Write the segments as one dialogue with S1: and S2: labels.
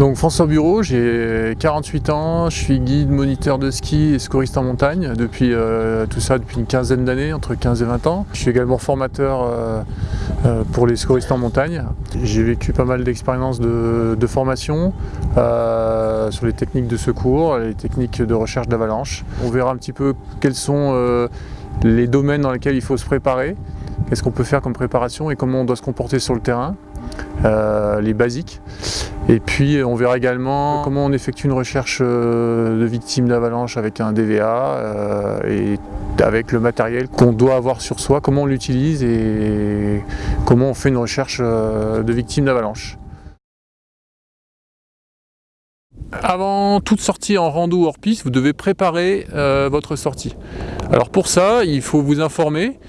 S1: Donc François Bureau, j'ai 48 ans, je suis guide, moniteur de ski et scoriste en montagne depuis euh, tout ça depuis une quinzaine d'années, entre 15 et 20 ans. Je suis également formateur euh, euh, pour les scoristes en montagne. J'ai vécu pas mal d'expériences de, de, formation sur les techniques de secours, les techniques de recherche d'avalanche. On verra un petit peu quels sont les domaines dans lesquels il faut se préparer, qu'est-ce qu'on peut faire comme préparation et comment on doit se comporter sur le terrain. Les basiques. Et puis on verra également comment on effectue une recherche euh, de victimes d'avalanche avec un DVA euh, et avec le matériel qu'on doit avoir sur soi, comment on l'utilise et comment on fait une recherche de victimes d'avalanche. Avant toute sortie en rando hors piste, vous devez préparer votre sortie. Alors pour ça, il faut vous informer.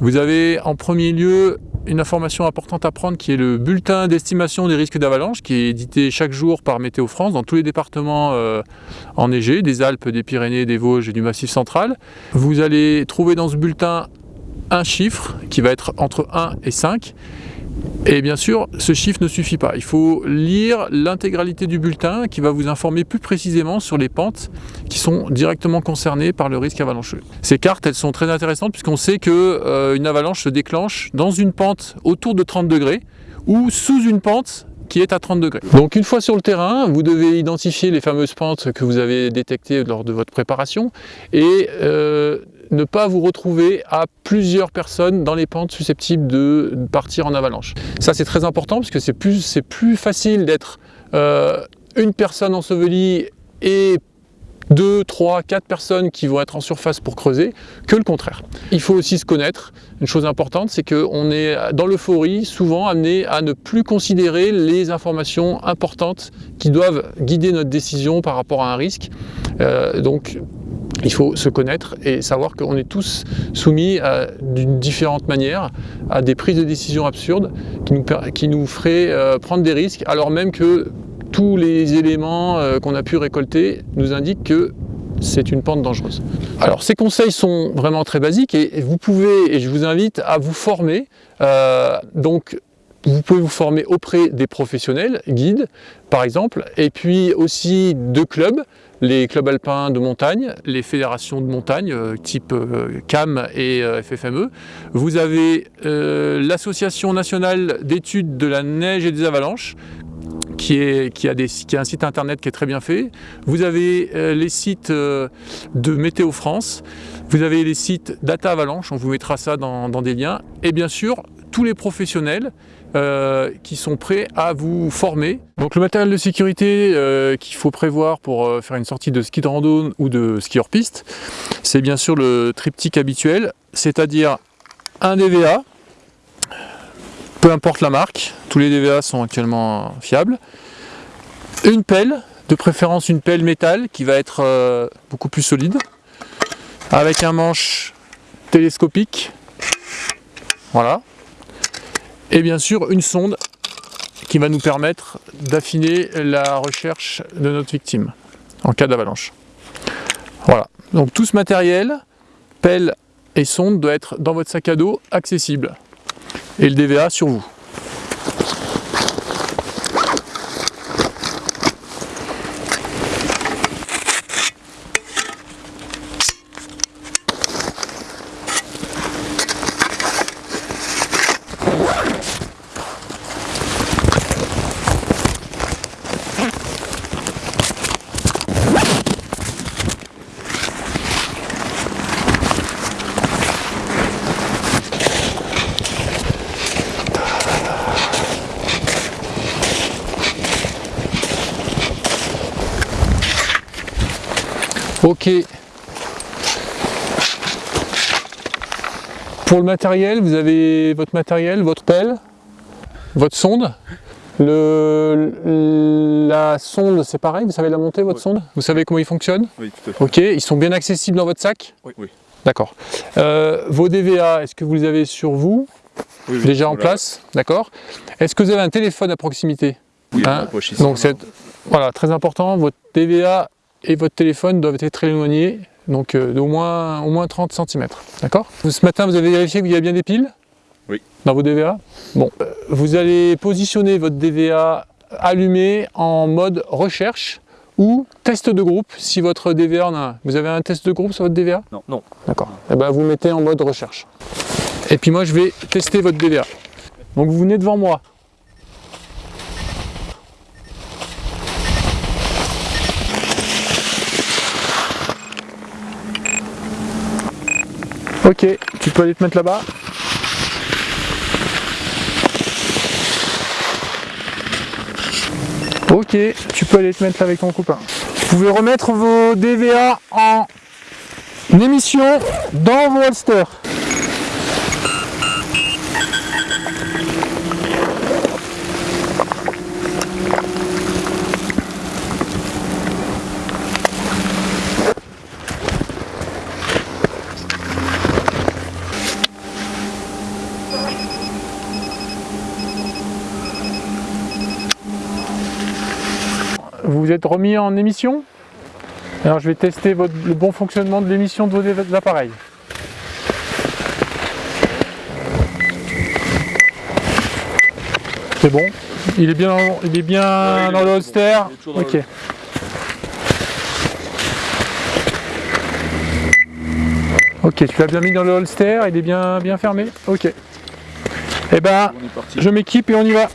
S1: Vous avez en premier lieu une information importante à prendre qui est le bulletin d'estimation des risques d'avalanche qui est édité chaque jour par Météo France dans tous les départements euh, enneigés, des Alpes, des Pyrénées, des Vosges et du Massif central. Vous allez trouver dans ce bulletin un chiffre qui va être entre 1 et 5 et bien sûr, ce chiffre ne suffit pas. Il faut lire l'intégralité du bulletin qui va vous informer plus précisément sur les pentes qui sont directement concernées par le risque avalancheux. Ces cartes, elles sont très intéressantes puisqu'on sait qu'une euh, avalanche se déclenche dans une pente autour de 30 degrés ou sous une pente qui est à 30 degrés. Donc une fois sur le terrain, vous devez identifier les fameuses pentes que vous avez détectées lors de votre préparation et euh, ne pas vous retrouver à plusieurs personnes dans les pentes susceptibles de partir en avalanche. Ça c'est très important parce que c'est plus, plus facile d'être euh, une personne ensevelie et deux, trois, quatre personnes qui vont être en surface pour creuser que le contraire. Il faut aussi se connaître. Une chose importante, c'est qu'on est dans l'euphorie souvent amené à ne plus considérer les informations importantes qui doivent guider notre décision par rapport à un risque. Euh, donc il faut se connaître et savoir qu'on est tous soumis d'une différente manière à des prises de décision absurdes qui nous, qui nous feraient euh, prendre des risques alors même que tous les éléments euh, qu'on a pu récolter nous indiquent que c'est une pente dangereuse. Alors ces conseils sont vraiment très basiques et, vous pouvez, et je vous invite à vous former. Euh, donc vous pouvez vous former auprès des professionnels, guides par exemple, et puis aussi de clubs, les clubs alpins de montagne, les fédérations de montagne euh, type euh, CAM et euh, FFME. Vous avez l'association nationale d'études de la neige et des avalanches, qui, a un site internet qui est très bien fait. Vous avez les sites de Météo France, vous avez les sites Data Avalanche, on vous mettra ça dans des liens, et bien sûr tous les professionnels euh, qui sont prêts à vous former. Donc le matériel de sécurité euh, qu'il faut prévoir pour euh, faire une sortie de ski de randonnée ou de ski hors piste, c'est bien sûr le triptyque habituel, c'est-à-dire un DVA, peu importe la marque, tous les DVA sont actuellement fiables, une pelle, de préférence une pelle métal qui va être beaucoup plus solide, avec un manche télescopique, voilà, et bien sûr une sonde qui va nous permettre d'affiner la recherche de notre victime en cas d'avalanche. Voilà, donc tout ce matériel, pelle et sonde doit être dans votre sac à dos accessible et le DVA sur vous. Ok. Pour le matériel, vous avez votre matériel, votre pelle, votre sonde. Le, la sonde, c'est pareil, vous savez la monter, votre sonde? Vous savez comment il fonctionne
S2: Oui, tout à fait.
S1: Ok, ils sont bien accessibles dans votre sac?
S2: Oui. oui.
S1: D'accord. Euh, vos DVA, est-ce que vous les avez sur vous? Oui, Déjà en place? D'accord. Est-ce que vous avez un téléphone à proximité?
S2: Oui, hein? poche
S1: Donc, voilà, très important, votre DVA et votre téléphone doivent être très éloignés, donc euh, d'au moins, au moins 30 cm. D'accord? Ce matin, vous avez vérifié qu'il y a bien des piles?
S2: Oui.
S1: Dans vos DVA Bon, euh, vous allez positionner votre DVA allumer en mode recherche ou test de groupe si votre DVR en a un. Vous avez un test de groupe sur votre DVR
S2: Non, non.
S1: D'accord. Et ben vous mettez en mode recherche. Et puis moi je vais tester votre DVA. Donc vous venez devant moi. Ok, tu peux aller te mettre là-bas. Ok, tu peux aller te mettre là avec ton copain. Vous pouvez remettre vos DVA en émission dans vos holsters. Vous vous êtes remis en émission? Alors je vais tester votre- le bon fonctionnement de l'émission de vos appareils. C'est bon? Il est bien, dans- il est bien
S2: Ouais, il est
S1: dans le holster? Ok.
S2: le-
S1: Ok, tu l'as bien mis dans le holster, il est bien, bien fermé? Ok. Eh ben, je m'équipe et on y va.